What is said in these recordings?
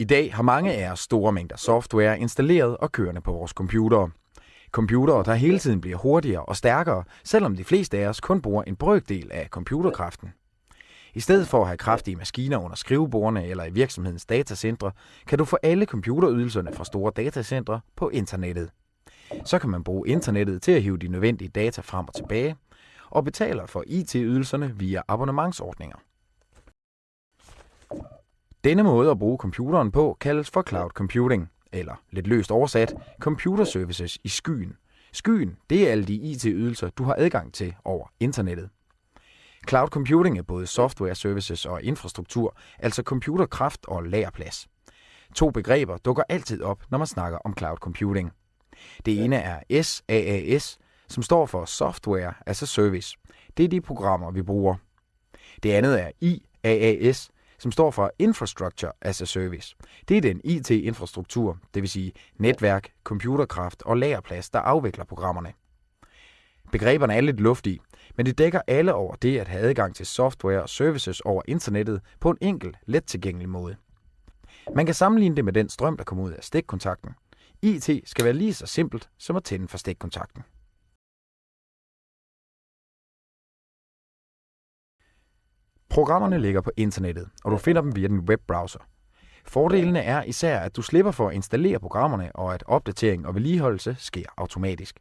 I dag har mange af os store mængder software installeret og kørende på vores computere. Computere, der hele tiden bliver hurtigere og stærkere, selvom de fleste af os kun bruger en brøkdel af computerkraften. I stedet for at have kraftige maskiner under skrivebordene eller i virksomhedens datacentre, kan du få alle computerydelserne fra store datacentre på internettet. Så kan man bruge internettet til at hive de nødvendige data frem og tilbage, og betaler for IT-ydelserne via abonnementsordninger. Denne måde at bruge computeren på kaldes for cloud computing, eller lidt løst oversat, computer services i skyen. Skyen, det er alle de IT-ydelser, du har adgang til over internettet. Cloud computing er både software services og infrastruktur, altså computerkraft og lagerplads. To begreber dukker altid op, når man snakker om cloud computing. Det ene er SaaS, som står for Software as a Service. Det er de programmer, vi bruger. Det andet er IaaS, som står for Infrastructure as a Service. Det er den IT-infrastruktur, det vil sige netværk, computerkraft og lagerplads, der afvikler programmerne. Begreberne er lidt luftige, men det dækker alle over det at have adgang til software og services over internettet på en enkel, let tilgængelig måde. Man kan sammenligne det med den strøm, der kommer ud af stikkontakten. IT skal være lige så simpelt som at tænde for stikkontakten. Programmerne ligger på internettet, og du finder dem via din webbrowser. Fordelene er især, at du slipper for at installere programmerne, og at opdatering og vedligeholdelse sker automatisk.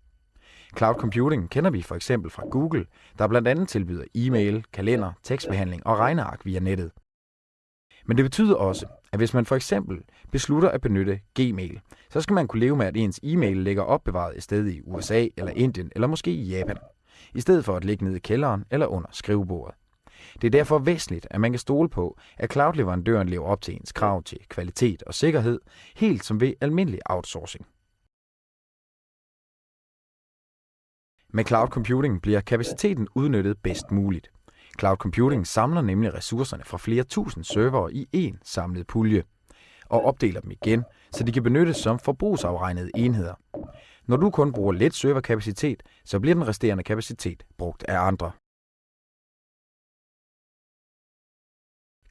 Cloud computing kender vi for eksempel fra Google, der blandt andet tilbyder e-mail, kalender, tekstbehandling og regneark via nettet. Men det betyder også, at hvis man for eksempel beslutter at benytte Gmail, så skal man kunne leve med, at ens e-mail ligger opbevaret et sted i USA eller Indien eller måske i Japan, i stedet for at ligge nede i kælderen eller under skrivebordet. Det er derfor væsentligt, at man kan stole på, at cloud-leverandøren lever op til ens krav til kvalitet og sikkerhed, helt som ved almindelig outsourcing. Med cloud computing bliver kapaciteten udnyttet bedst muligt. Cloud computing samler nemlig ressourcerne fra flere tusind servere i én samlet pulje og opdeler dem igen, så de kan benyttes som forbrugsafregnede enheder. Når du kun bruger lidt serverkapacitet, så bliver den resterende kapacitet brugt af andre.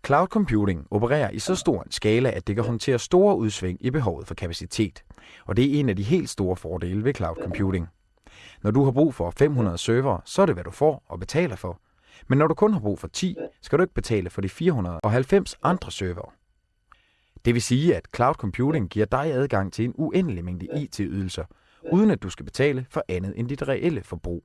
Cloud computing opererer i så stor en skala, at det kan håndtere store udsving i behovet for kapacitet. Og det er en af de helt store fordele ved cloud computing. Når du har brug for 500 server, så er det, hvad du får og betaler for. Men når du kun har brug for 10, skal du ikke betale for de 490 andre server. Det vil sige, at cloud computing giver dig adgang til en uendelig mængde IT-ydelser, uden at du skal betale for andet end dit reelle forbrug.